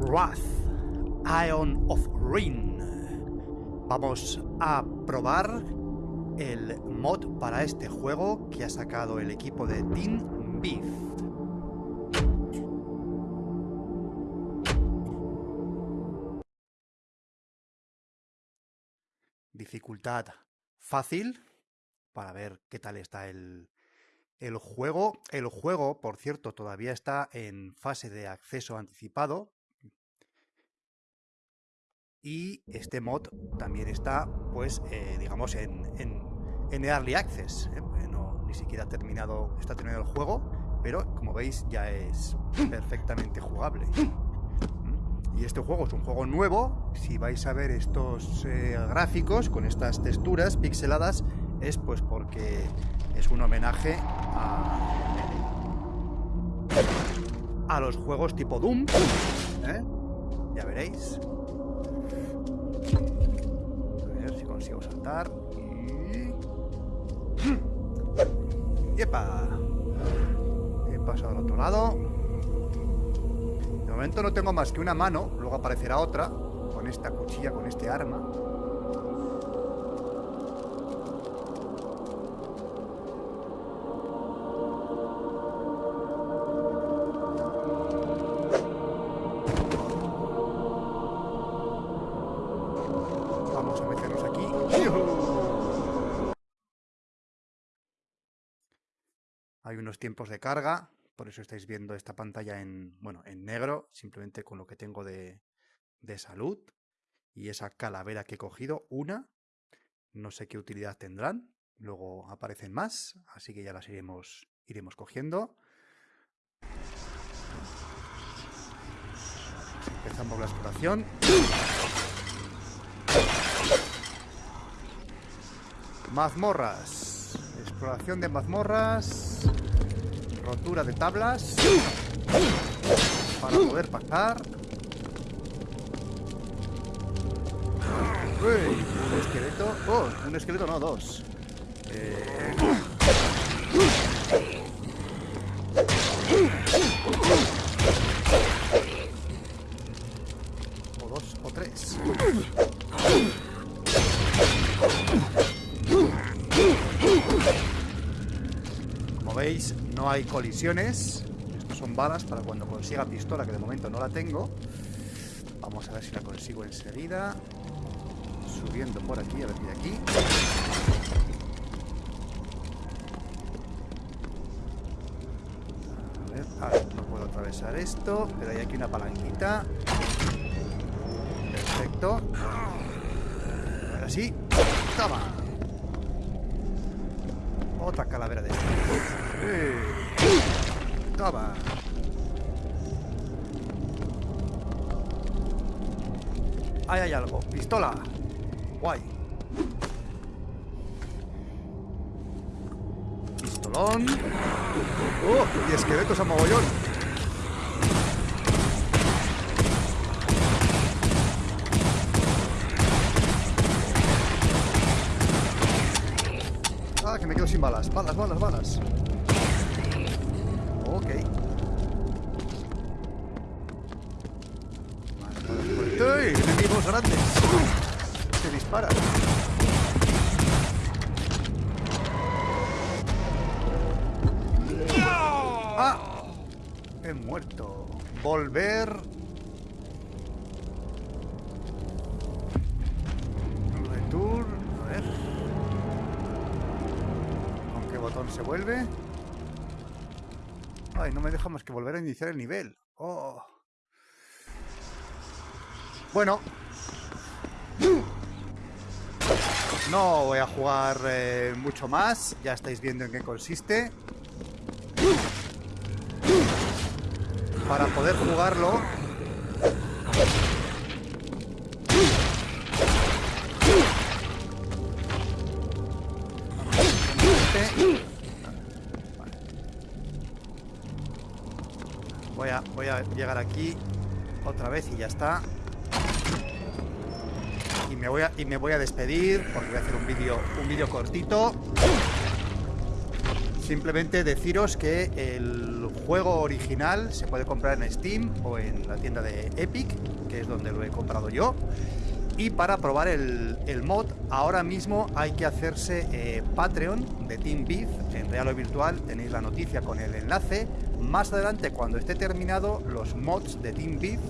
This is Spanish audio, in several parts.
Wrath, Ion of Rin. Vamos a probar el mod para este juego que ha sacado el equipo de Team Beef. Dificultad fácil para ver qué tal está el, el juego. El juego, por cierto, todavía está en fase de acceso anticipado. Y este mod también está, pues, eh, digamos, en, en, Early Access. ¿eh? No, ni siquiera ha terminado, está terminado el juego, pero como veis ya es perfectamente jugable. Y este juego es un juego nuevo. Si vais a ver estos eh, gráficos con estas texturas pixeladas, es pues porque es un homenaje a, los juegos tipo Doom. Ya veréis. Consigo saltar. Y... ¡Yepa! He pasado al otro lado. De momento no tengo más que una mano. Luego aparecerá otra. Con esta cuchilla, con este arma. Hay unos tiempos de carga, por eso estáis viendo esta pantalla en, bueno, en negro, simplemente con lo que tengo de, salud. Y esa calavera que he cogido, una, no sé qué utilidad tendrán, luego aparecen más, así que ya las iremos, iremos cogiendo. Empezamos la exploración. Mazmorras. Exploración de mazmorras. Rotura de tablas. Para poder pasar. Un esqueleto. Oh, un esqueleto no, dos. Eh... O dos, o tres. Veis, no hay colisiones. Estos son balas para cuando consiga pistola, que de momento no la tengo. Vamos a ver si la consigo enseguida. Subiendo por aquí, a ver de aquí. A ver, no puedo atravesar esto, pero hay aquí una palanquita. Perfecto. Ahora sí. Toma. Otra calavera de Toma. Ahí hay algo. Pistola. Guay. Pistolón. ¡Oh! Y esqueletos a mogollón. sin balas. Balas, balas, balas. Ok. ¡Ey! Enemigos grandes. Se disparan. ¡Ah! He muerto. Volver se vuelve. Ay, no me deja más que volver a iniciar el nivel. Oh. Bueno. No voy a jugar eh, mucho más. Ya estáis viendo en qué consiste. Para poder jugarlo Voy a, a llegar aquí otra vez y ya está. Y me voy a, y me voy a despedir porque voy a hacer un vídeo un vídeo cortito. Simplemente deciros que el juego original se puede comprar en Steam o en la tienda de Epic, que es donde lo he comprado yo. Y para probar el, mod, ahora mismo hay que hacerse eh, Patreon de Team Beef en real o virtual. Tenéis la noticia con el enlace. Más adelante, cuando esté terminado, los mods de Team Beef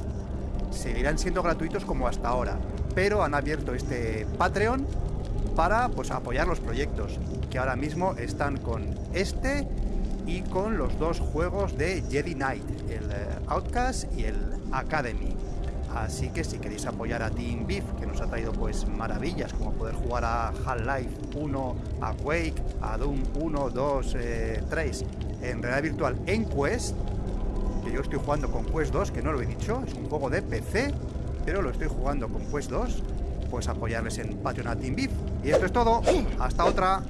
seguirán siendo gratuitos como hasta ahora. Pero han abierto este Patreon para pues, apoyar los proyectos que ahora mismo están con este y con los dos juegos de Jedi Knight, el eh, Outcast y el Academy. Así que si queréis apoyar a Team Beef, que nos ha traído pues maravillas, como poder jugar a Half-Life 1, a Quake, a Doom 1, 2, 3, en realidad virtual en Quest, que yo estoy jugando con Quest 2, que no lo he dicho, es un juego de PC, pero lo estoy jugando con Quest 2, pues apoyarles en Patreon a Team Beef. Y esto es todo, hasta otra.